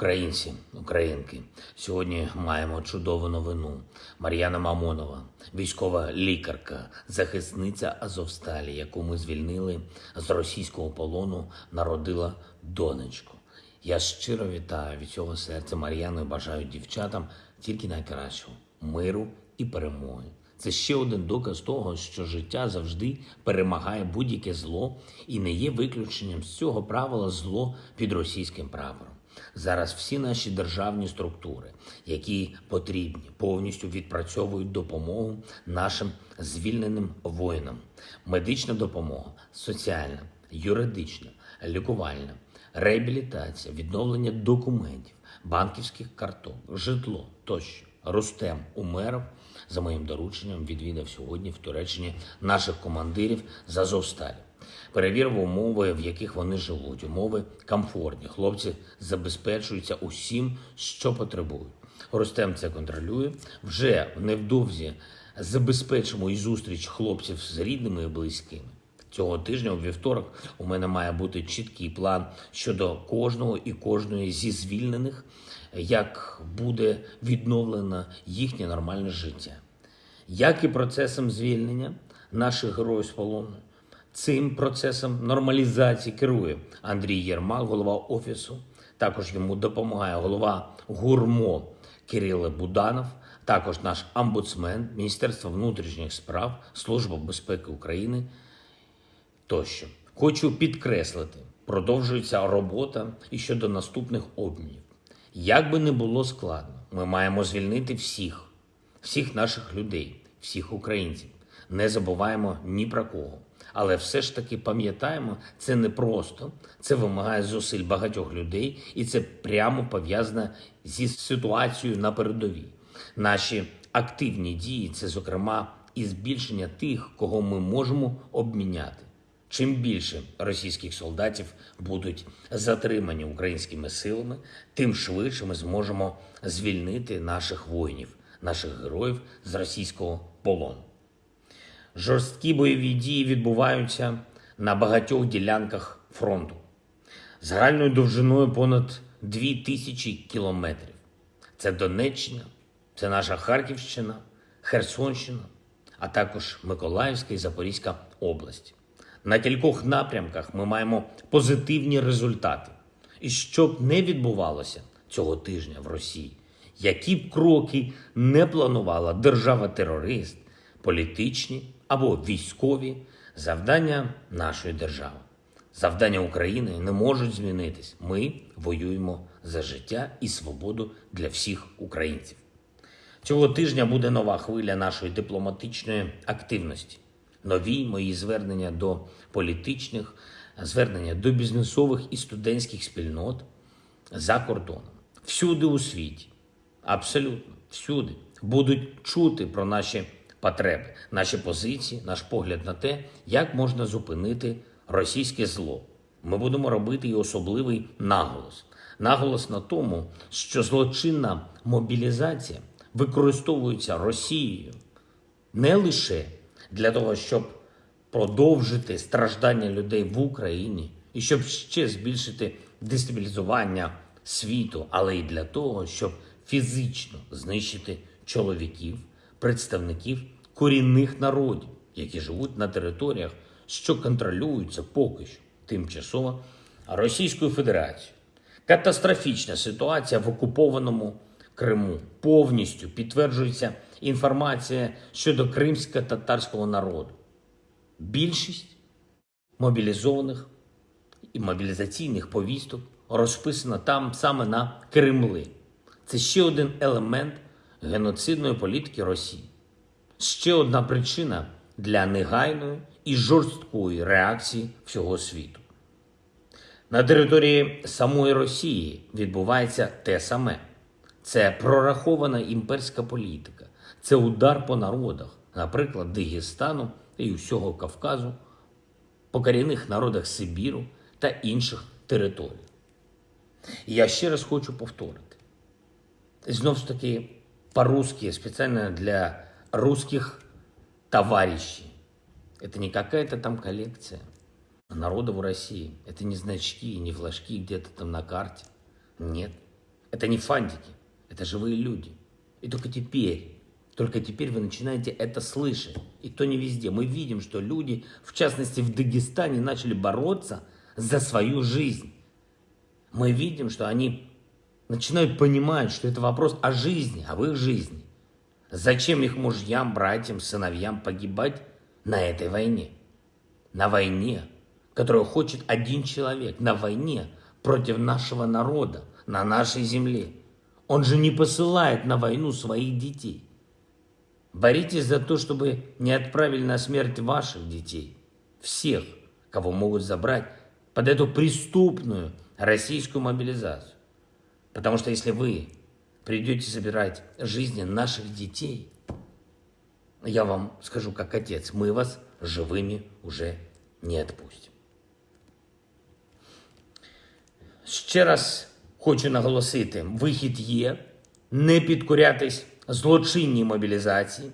Українці, українки, сьогодні маємо чудову новину. Мар'яна Мамонова, військова лікарка, захисниця Азовсталі, яку ми звільнили з російського полону, народила донечку. Я щиро вітаю від цього серця Мар'яну і бажаю дівчатам тільки найкращого миру і перемоги. Це ще один доказ того, що життя завжди перемагає будь-яке зло і не є виключенням з цього правила зло під російським прапором. Зараз всі наші державні структури, які потрібні, повністю відпрацьовують допомогу нашим звільненим воїнам. Медична допомога, соціальна, юридична, лікувальна, реабілітація, відновлення документів, банківських карток, житло тощо. Рустем Умеров за моїм дорученням відвідав сьогодні в Туреччині наших командирів з Азовсталі. Перевірив умови, в яких вони живуть. Умови комфортні. Хлопці забезпечуються усім, що потребують. Рустем це контролює. Вже невдовзі забезпечимо і зустріч хлопців з рідними і близькими. Цього тижня, у вівторок, у мене має бути чіткий план щодо кожного і кожної зі звільнених, як буде відновлено їхнє нормальне життя. Як і процесом звільнення наших героїв з полону, цим процесом нормалізації керує Андрій Єрмак, голова офісу. Також йому допомагає голова гурмо Кирило Буданов, також наш омбудсмен, Міністерство внутрішніх справ, Служба безпеки України тощо. Хочу підкреслити, продовжується робота і щодо наступних обмінів. Як би не було складно, ми маємо звільнити всіх, всіх наших людей, всіх українців. Не забуваємо ні про кого. Але все ж таки пам'ятаємо, це не просто, це вимагає зусиль багатьох людей, і це прямо пов'язане зі ситуацією на передовій. Наші активні дії це, зокрема, і збільшення тих, кого ми можемо обміняти. Чим більше російських солдатів будуть затримані українськими силами, тим швидше ми зможемо звільнити наших воїнів, наших героїв з російського полону. Жорсткі бойові дії відбуваються на багатьох ділянках фронту загальною довжиною понад 2 тисячі кілометрів. Це Донеччина, це наша Харківщина, Херсонщина, а також Миколаївська і Запорізька області. На кількох напрямках ми маємо позитивні результати. І що б не відбувалося цього тижня в Росії, які б кроки не планувала держава-терорист, політичні або військові завдання нашої держави, завдання України не можуть змінитись. Ми воюємо за життя і свободу для всіх українців. Цього тижня буде нова хвиля нашої дипломатичної активності. Нові мої звернення до політичних, звернення до бізнесових і студентських спільнот за кордоном. Всюди у світі, абсолютно всюди, будуть чути про наші потреби, наші позиції, наш погляд на те, як можна зупинити російське зло. Ми будемо робити і особливий наголос. Наголос на тому, що злочинна мобілізація використовується Росією не лише для того, щоб продовжити страждання людей в Україні і щоб ще збільшити дестабілізування світу, але й для того, щоб фізично знищити чоловіків, представників корінних народів, які живуть на територіях, що контролюються поки що тимчасово Російською Федерацією. Катастрофічна ситуація в окупованому Криму повністю підтверджується інформація щодо кримсько-татарського народу. Більшість мобілізованих і мобілізаційних повісток розписана там саме на Кремли. Це ще один елемент геноцидної політики Росії. Ще одна причина для негайної і жорсткої реакції всього світу. На території самої Росії відбувається те саме. Це прорахована імперська політика, це удар по народах, наприклад, Дагестану і усього Кавказу, по корінних народах Сибіру та інших територій. І я ще раз хочу повторити. Знову ж таки, по-русски, специально для русских товарищей. Это не какая-то там коллекция народа в России. Это не значки, не флажки где-то там на карте. Нет. Это не фантики, это живые люди. И только теперь, только теперь вы начинаете это слышать. И то не везде. Мы видим, что люди, в частности в Дагестане, начали бороться за свою жизнь. Мы видим, что они начинают понимать, что это вопрос о жизни, об их жизни. Зачем их мужьям, братьям, сыновьям погибать на этой войне? На войне, которую хочет один человек, на войне против нашего народа, на нашей земле. Он же не посылает на войну своих детей. Боритесь за то, чтобы не отправили на смерть ваших детей, всех, кого могут забрать под эту преступную российскую мобилизацию. Потому что если вы придете собирать жизни наших детей, я вам скажу как отец, мы вас живыми уже не отпустим. Ще раз хочу наголосити: вихід є, не підкорятись злочинній мобілізації,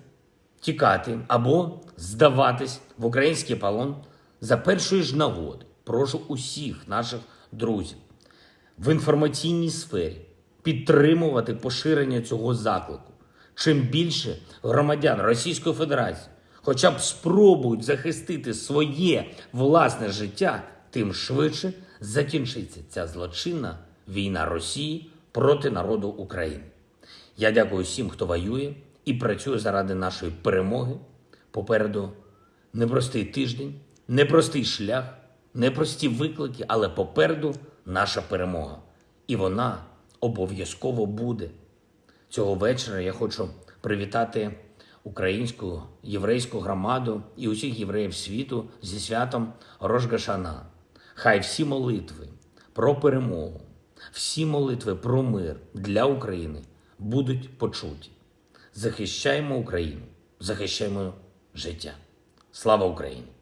тікати або здаватись в український полон за першої ж нагоди. Прошу усіх наших друзів в інформаційній сфері підтримувати поширення цього заклику. Чим більше громадян Російської Федерації хоча б спробують захистити своє власне життя, тим швидше закінчиться ця злочинна війна Росії проти народу України. Я дякую всім, хто воює і працює заради нашої перемоги. Попереду непростий тиждень, непростий шлях, непрості виклики, але попереду наша перемога. І вона обов'язково буде. Цього вечора я хочу привітати українську єврейську громаду і усіх євреїв світу зі святом Рожгашана. Хай всі молитви про перемогу, всі молитви про мир для України будуть почуті. Захищаємо Україну, захищаємо життя. Слава Україні!